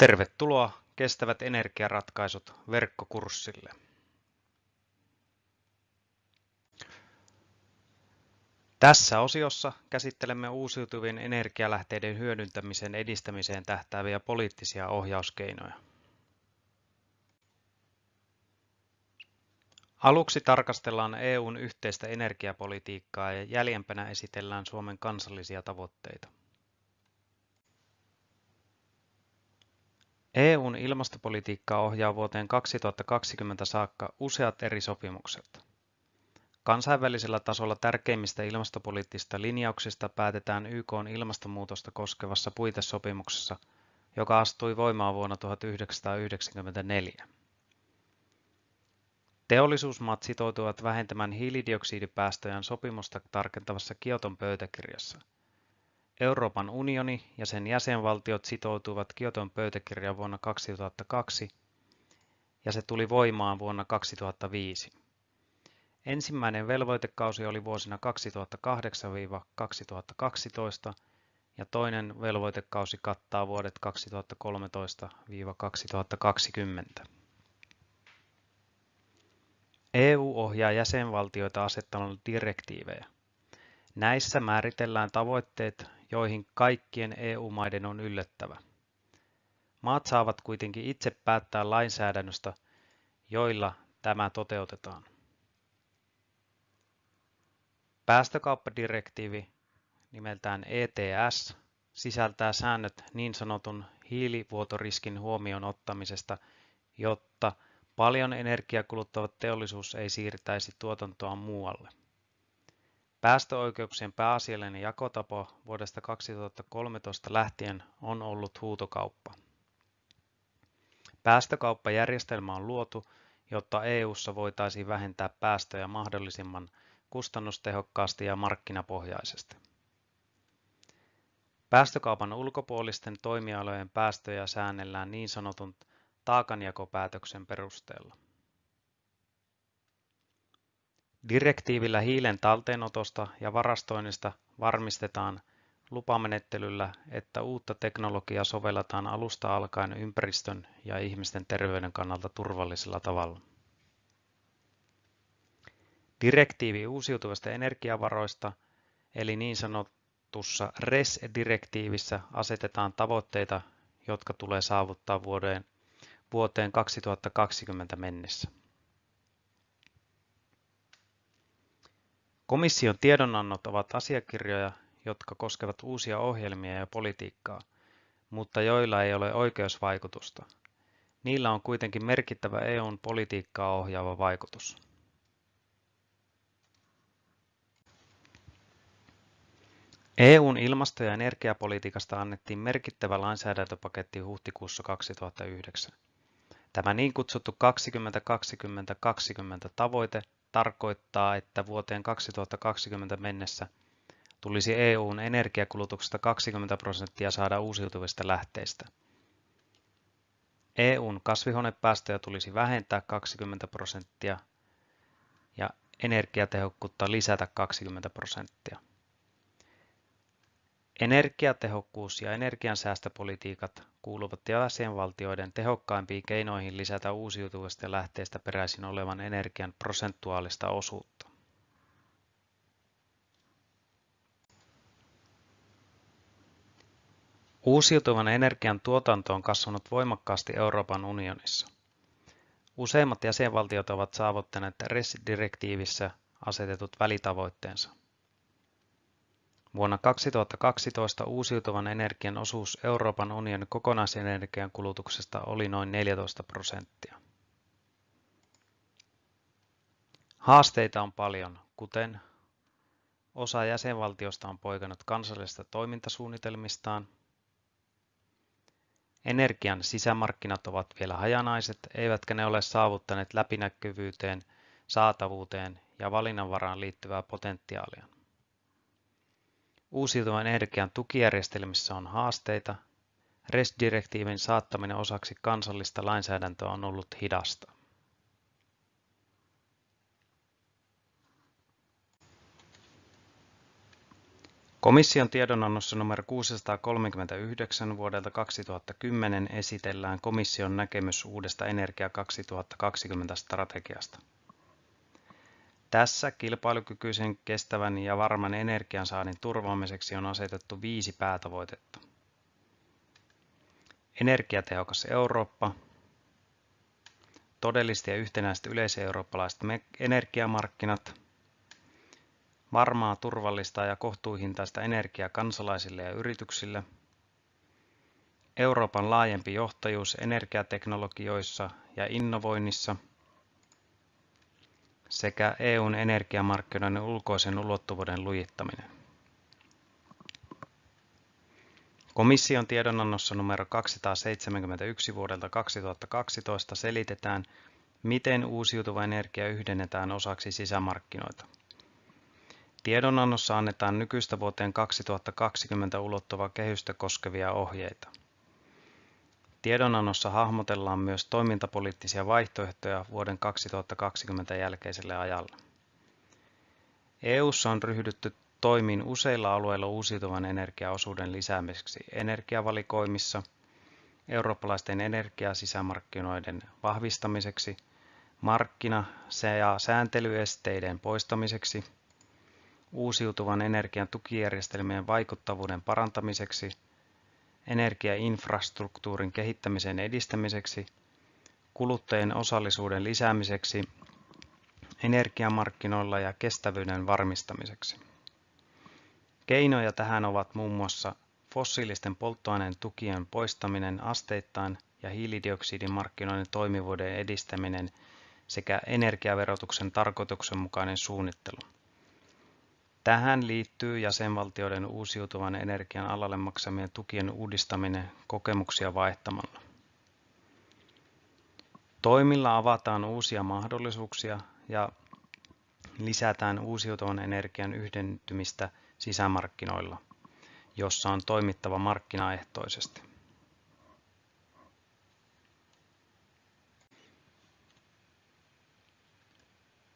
Tervetuloa Kestävät energiaratkaisut verkkokurssille. Tässä osiossa käsittelemme uusiutuvien energialähteiden hyödyntämisen edistämiseen tähtääviä poliittisia ohjauskeinoja. Aluksi tarkastellaan EUn yhteistä energiapolitiikkaa ja jäljempänä esitellään Suomen kansallisia tavoitteita. EUn ilmastopolitiikkaa ohjaa vuoteen 2020 saakka useat eri sopimukset. Kansainvälisellä tasolla tärkeimmistä ilmastopoliittisista linjauksista päätetään YKn ilmastonmuutosta koskevassa puitesopimuksessa, joka astui voimaan vuonna 1994. Teollisuusmaat sitoutuvat vähentämään hiilidioksidipäästöjään sopimusta tarkentavassa Kioton pöytäkirjassa – Euroopan unioni ja sen jäsenvaltiot sitoutuivat Kioton pöytäkirjaan vuonna 2002 ja se tuli voimaan vuonna 2005. Ensimmäinen velvoitekausi oli vuosina 2008-2012 ja toinen velvoitekausi kattaa vuodet 2013-2020. EU ohjaa jäsenvaltioita asettamalla direktiivejä. Näissä määritellään tavoitteet, joihin kaikkien EU-maiden on yllättävä. Maat saavat kuitenkin itse päättää lainsäädännöstä, joilla tämä toteutetaan. Päästökauppadirektiivi nimeltään ETS sisältää säännöt niin sanotun hiilivuotoriskin huomioon ottamisesta, jotta paljon energiaa kuluttava teollisuus ei siirtäisi tuotantoa muualle. Päästöoikeuksien pääasiallinen jakotapa vuodesta 2013 lähtien on ollut huutokauppa. Päästökauppajärjestelmä on luotu, jotta EU:ssa voitaisiin vähentää päästöjä mahdollisimman kustannustehokkaasti ja markkinapohjaisesti. Päästökaupan ulkopuolisten toimialojen päästöjä säännellään niin sanotun taakanjakopäätöksen perusteella. Direktiivillä hiilen talteenotosta ja varastoinnista varmistetaan lupamenettelyllä, että uutta teknologiaa sovelletaan alusta alkaen ympäristön ja ihmisten terveyden kannalta turvallisella tavalla. Direktiivi uusiutuvista energiavaroista eli niin sanotussa RES-direktiivissä asetetaan tavoitteita, jotka tulee saavuttaa vuoteen, vuoteen 2020 mennessä. Komission tiedonannot ovat asiakirjoja, jotka koskevat uusia ohjelmia ja politiikkaa, mutta joilla ei ole oikeusvaikutusta. Niillä on kuitenkin merkittävä EUn politiikkaa ohjaava vaikutus. EUn ilmasto- ja energiapolitiikasta annettiin merkittävä lainsäädäntöpaketti huhtikuussa 2009. Tämä niin kutsuttu 2020-2020 tavoite tarkoittaa, että vuoteen 2020 mennessä tulisi EUn energiakulutuksesta 20 prosenttia saada uusiutuvista lähteistä. EUn kasvihuonepäästöjä tulisi vähentää 20 prosenttia ja energiatehokkuutta lisätä 20 prosenttia. Energiatehokkuus ja energiansäästöpolitiikat kuuluvat jäsenvaltioiden tehokkaimpiin keinoihin lisätä uusiutuvista lähteistä peräisin olevan energian prosentuaalista osuutta. Uusiutuvan energian tuotanto on kasvanut voimakkaasti Euroopan unionissa. Useimmat jäsenvaltiot ovat saavuttaneet RES-direktiivissä asetetut välitavoitteensa. Vuonna 2012 uusiutuvan energian osuus Euroopan unionin kokonaisenergian kulutuksesta oli noin 14 prosenttia. Haasteita on paljon, kuten osa jäsenvaltiosta on poikannut kansallisista toimintasuunnitelmistaan, Energian sisämarkkinat ovat vielä hajanaiset, eivätkä ne ole saavuttaneet läpinäkyvyyteen, saatavuuteen ja valinnanvaraan liittyvää potentiaalia. Uusiutuvan energian tukijärjestelmissä on haasteita. RES-direktiivin saattaminen osaksi kansallista lainsäädäntöä on ollut hidasta. Komission tiedonannossa numero 639 vuodelta 2010 esitellään komission näkemys uudesta Energia 2020 strategiasta. Tässä kilpailukykyisen, kestävän ja varman energiansaannin turvaamiseksi on asetettu viisi päätavoitetta. Energiatehokas Eurooppa, todelliset ja yhtenäiset yleiseurooppalaiset energiamarkkinat, varmaa, turvallista ja kohtuuhintaista energiaa kansalaisille ja yrityksille, Euroopan laajempi johtajuus energiateknologioissa ja innovoinnissa sekä EUn energiamarkkinoiden ulkoisen ulottuvuuden lujittaminen. Komission tiedonannossa numero 271 vuodelta 2012 selitetään, miten uusiutuva energia yhdennetään osaksi sisämarkkinoita. Tiedonannossa annetaan nykyistä vuoteen 2020 ulottuva kehystä koskevia ohjeita. Tiedonannossa hahmotellaan myös toimintapoliittisia vaihtoehtoja vuoden 2020 jälkeiselle ajalle. EU:ssa on ryhdytty toimiin useilla alueilla uusiutuvan energiaosuuden lisäämiseksi energiavalikoimissa, eurooppalaisten energiasisämarkkinoiden vahvistamiseksi, markkina- ja sääntelyesteiden poistamiseksi, uusiutuvan energian tukijärjestelmien vaikuttavuuden parantamiseksi, energiainfrastruktuurin kehittämisen edistämiseksi, kuluttajien osallisuuden lisäämiseksi energiamarkkinoilla ja kestävyyden varmistamiseksi. Keinoja tähän ovat muun muassa fossiilisten polttoaineen tukien poistaminen asteittain ja hiilidioksidimarkkinoiden toimivuuden edistäminen sekä energiaverotuksen tarkoituksenmukainen suunnittelu. Tähän liittyy jäsenvaltioiden uusiutuvan energian alalle maksamien tukien uudistaminen kokemuksia vaihtamalla. Toimilla avataan uusia mahdollisuuksia ja lisätään uusiutuvan energian yhdentymistä sisämarkkinoilla, jossa on toimittava markkinaehtoisesti.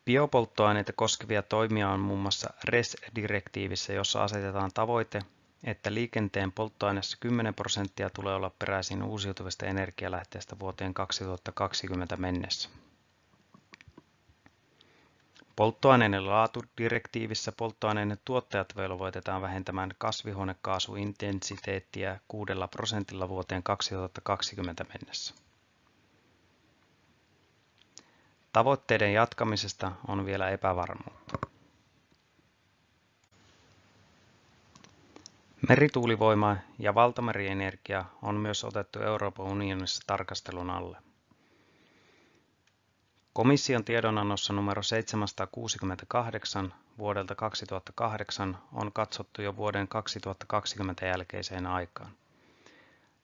Biopolttoaineita koskevia toimia on muun muassa RES-direktiivissä, jossa asetetaan tavoite, että liikenteen polttoaineessa 10 prosenttia tulee olla peräisin uusiutuvista energialähteistä vuoteen 2020 mennessä. Polttoaineiden laatudirektiivissä polttoaineiden tuottajat velvoitetaan vähentämään kasvihuonekaasuintensiteettiä 6 prosentilla vuoteen 2020 mennessä. Tavoitteiden jatkamisesta on vielä epävarmuutta. Merituulivoima ja valtamerienergia on myös otettu Euroopan unionissa tarkastelun alle. Komission tiedonannossa numero 768 vuodelta 2008 on katsottu jo vuoden 2020 jälkeiseen aikaan.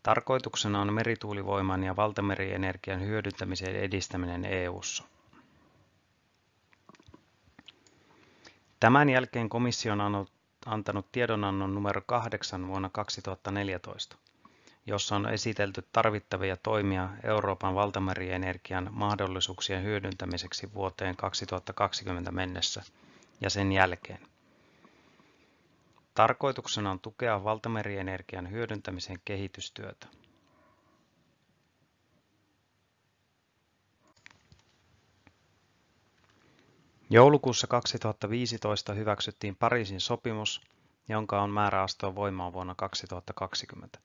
Tarkoituksena on merituulivoiman ja valtamerienergian hyödyntämisen edistäminen EU:ssa. Tämän jälkeen komissio on antanut tiedonannon numero 8 vuonna 2014, jossa on esitelty tarvittavia toimia Euroopan valtamerienergian mahdollisuuksien hyödyntämiseksi vuoteen 2020 mennessä ja sen jälkeen. Tarkoituksena on tukea valtamerienergian hyödyntämisen kehitystyötä. Joulukuussa 2015 hyväksyttiin Pariisin sopimus, jonka on määrä astua voimaan vuonna 2020.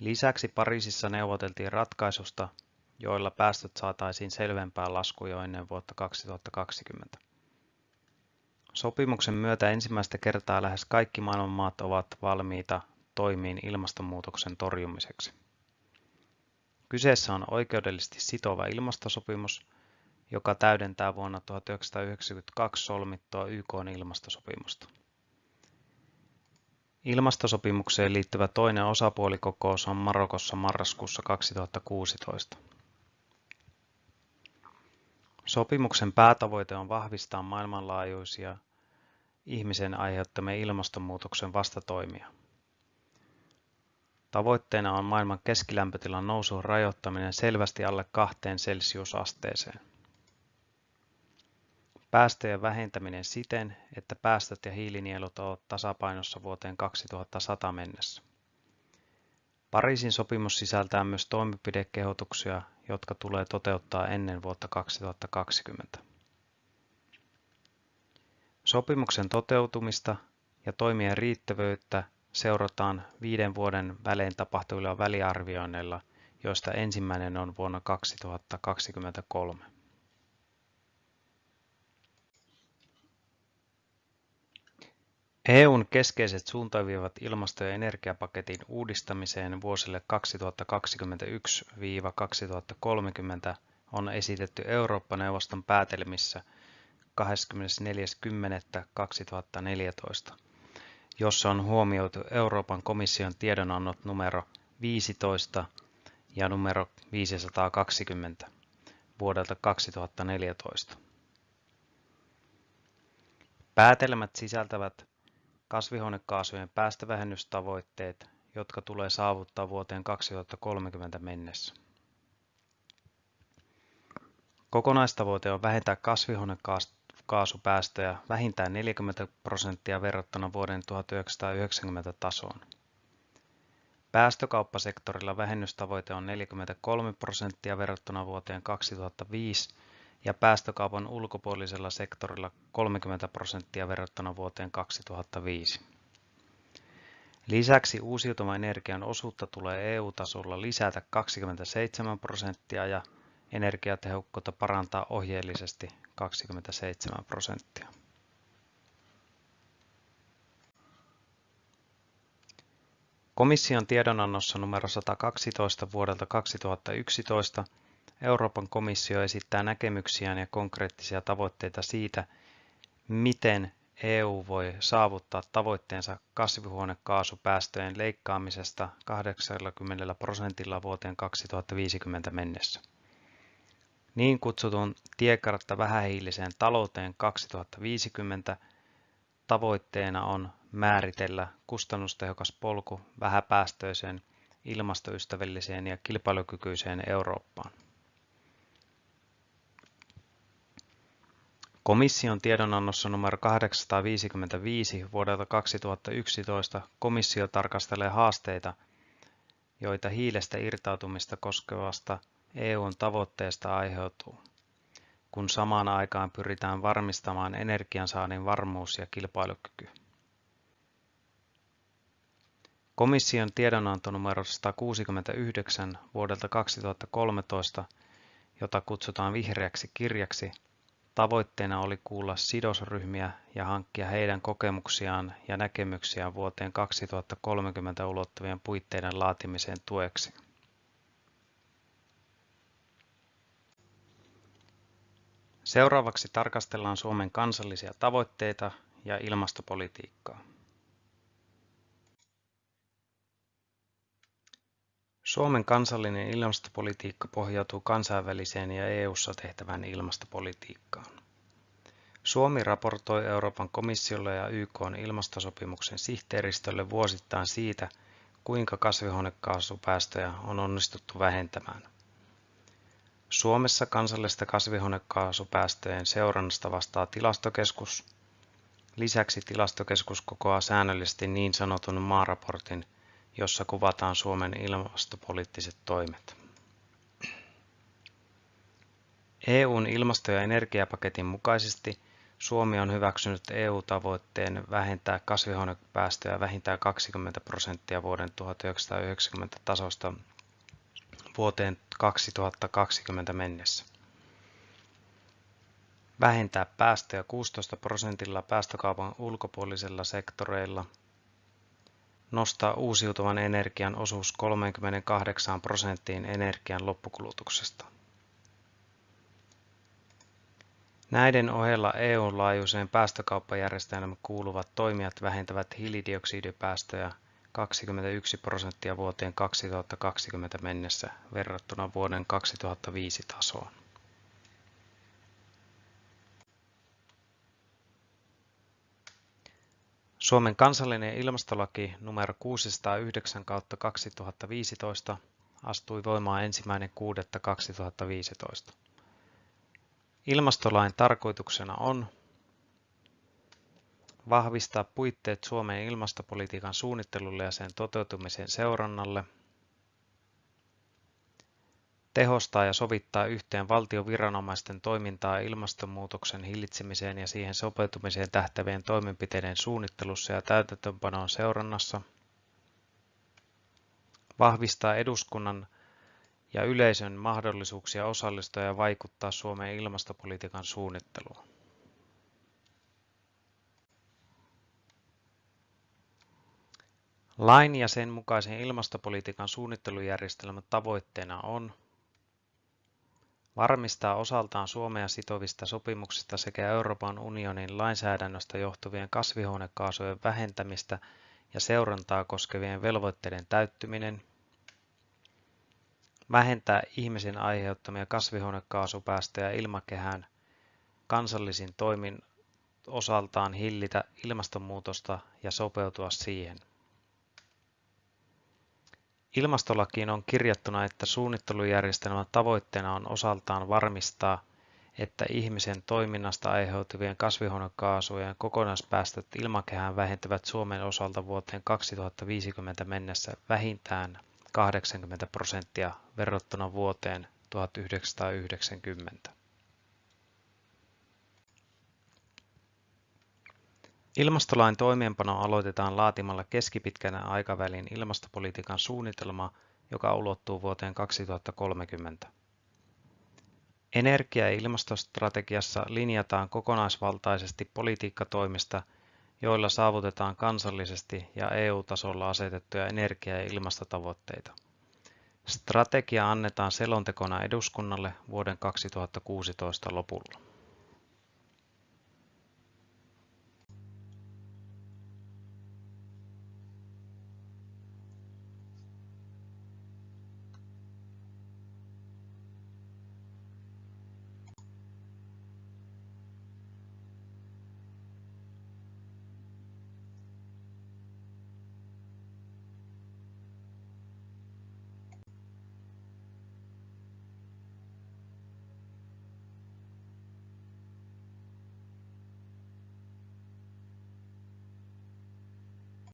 Lisäksi Pariisissa neuvoteltiin ratkaisusta, joilla päästöt saataisiin selvempään laskuun jo ennen vuotta 2020. Sopimuksen myötä ensimmäistä kertaa lähes kaikki maailman maat ovat valmiita toimiin ilmastonmuutoksen torjumiseksi. Kyseessä on oikeudellisesti sitova ilmastosopimus, joka täydentää vuonna 1992 solmittua YK:n ilmastosopimusta. Ilmastosopimukseen liittyvä toinen osapuolikokous on Marokossa marraskuussa 2016. Sopimuksen päätavoite on vahvistaa maailmanlaajuisia ihmisen aiheuttamia ilmastonmuutoksen vastatoimia. Tavoitteena on maailman keskilämpötilan nousun rajoittaminen selvästi alle kahteen celsiusasteeseen. Päästöjen vähentäminen siten, että päästöt ja hiilinielut ovat tasapainossa vuoteen 2100 mennessä. Pariisin sopimus sisältää myös toimenpidekehotuksia, jotka tulee toteuttaa ennen vuotta 2020. Sopimuksen toteutumista ja toimien riittävyyttä seurataan viiden vuoden välein tapahtuvilla väliarvioinneilla, joista ensimmäinen on vuonna 2023. EUn keskeiset suuntaviivat ilmasto- ja energiapaketin uudistamiseen vuosille 2021-2030 on esitetty Eurooppa-neuvoston päätelmissä 24.10.2014, jossa on huomioitu Euroopan komission tiedonannot numero 15 ja numero 520 vuodelta 2014. Päätelmät sisältävät kasvihuonekaasujen päästövähennystavoitteet, jotka tulee saavuttaa vuoteen 2030 mennessä. Kokonaistavoite on vähentää kasvihuonekaasupäästöjä vähintään 40 prosenttia verrattuna vuoden 1990 tasoon. Päästökauppasektorilla vähennystavoite on 43 prosenttia verrattuna vuoteen 2005 ja päästökaupan ulkopuolisella sektorilla 30 prosenttia verrattuna vuoteen 2005. Lisäksi uusiutuvan energian osuutta tulee EU-tasolla lisätä 27 prosenttia ja energiatehokkuutta parantaa ohjeellisesti 27 prosenttia. Komission tiedonannossa numero 112 vuodelta 2011 Euroopan komissio esittää näkemyksiään ja konkreettisia tavoitteita siitä, miten EU voi saavuttaa tavoitteensa kasvihuonekaasupäästöjen leikkaamisesta 80 prosentilla vuoteen 2050 mennessä. Niin kutsutun tiekartta vähähiiliseen talouteen 2050 tavoitteena on määritellä kustannustehokas polku vähäpäästöiseen, ilmastoystävälliseen ja kilpailukykyiseen Eurooppaan. Komission tiedonannossa numero 855 vuodelta 2011 komissio tarkastelee haasteita, joita hiilestä irtautumista koskevasta EUn tavoitteesta aiheutuu, kun samaan aikaan pyritään varmistamaan energiansaannin varmuus ja kilpailukyky. Komission tiedonanto numero 169 vuodelta 2013, jota kutsutaan vihreäksi kirjaksi, Tavoitteena oli kuulla sidosryhmiä ja hankkia heidän kokemuksiaan ja näkemyksiään vuoteen 2030 ulottuvien puitteiden laatimiseen tueksi. Seuraavaksi tarkastellaan Suomen kansallisia tavoitteita ja ilmastopolitiikkaa. Suomen kansallinen ilmastopolitiikka pohjautuu kansainväliseen ja EU:ssa tehtävään ilmastopolitiikkaan. Suomi raportoi Euroopan komissiolle ja YK:n ilmastosopimuksen sihteeristölle vuosittain siitä, kuinka kasvihuonekaasupäästöjä on onnistuttu vähentämään. Suomessa kansallista kasvihuonekaasupäästöjen seurannasta vastaa tilastokeskus. Lisäksi tilastokeskus kokoaa säännöllisesti niin sanotun maaraportin – jossa kuvataan Suomen ilmastopoliittiset toimet. EUn ilmasto- ja energiapaketin mukaisesti Suomi on hyväksynyt EU-tavoitteen vähentää kasvihuonepäästöjä vähintään 20 prosenttia vuoden 1990 tasosta vuoteen 2020 mennessä. Vähentää päästöjä 16 prosentilla päästökaupan ulkopuolisilla sektoreilla – nostaa uusiutuvan energian osuus 38 prosenttiin energian loppukulutuksesta. Näiden ohella EUn laajuiseen päästökauppajärjestelmään kuuluvat toimijat vähentävät hiilidioksidipäästöjä 21 prosenttia vuoteen 2020 mennessä verrattuna vuoden 2005 tasoon. Suomen kansallinen ilmastolaki numero 609 kautta 2015 astui voimaan ensimmäinen 6.2015. Ilmastolain tarkoituksena on vahvistaa puitteet Suomen ilmastopolitiikan suunnittelulle ja sen toteutumisen seurannalle, tehostaa ja sovittaa yhteen valtion viranomaisten toimintaa ilmastonmuutoksen hillitsemiseen ja siihen sopeutumiseen tähtävien toimenpiteiden suunnittelussa ja täytäntöönpanon seurannassa, vahvistaa eduskunnan ja yleisön mahdollisuuksia osallistua ja vaikuttaa Suomen ilmastopolitiikan suunnitteluun. Lain ja sen mukaisen ilmastopolitiikan suunnittelujärjestelmän tavoitteena on varmistaa osaltaan Suomea sitovista sopimuksista sekä Euroopan unionin lainsäädännöstä johtuvien kasvihuonekaasujen vähentämistä ja seurantaa koskevien velvoitteiden täyttyminen, vähentää ihmisen aiheuttamia kasvihuonekaasupäästöjä ilmakehään kansallisin toimin osaltaan hillitä ilmastonmuutosta ja sopeutua siihen. Ilmastolakiin on kirjattuna, että suunnittelujärjestelmän tavoitteena on osaltaan varmistaa, että ihmisen toiminnasta aiheutuvien kasvihuonekaasujen kokonaispäästöt ilmakehään vähentävät Suomen osalta vuoteen 2050 mennessä vähintään 80 prosenttia verrattuna vuoteen 1990. Ilmastolain toimeenpano aloitetaan laatimalla keskipitkän aikavälin ilmastopolitiikan suunnitelma, joka ulottuu vuoteen 2030. Energia- ja ilmastostrategiassa linjataan kokonaisvaltaisesti politiikkatoimista, joilla saavutetaan kansallisesti ja EU-tasolla asetettuja energia- ja ilmastotavoitteita. Strategia annetaan selontekona eduskunnalle vuoden 2016 lopulla.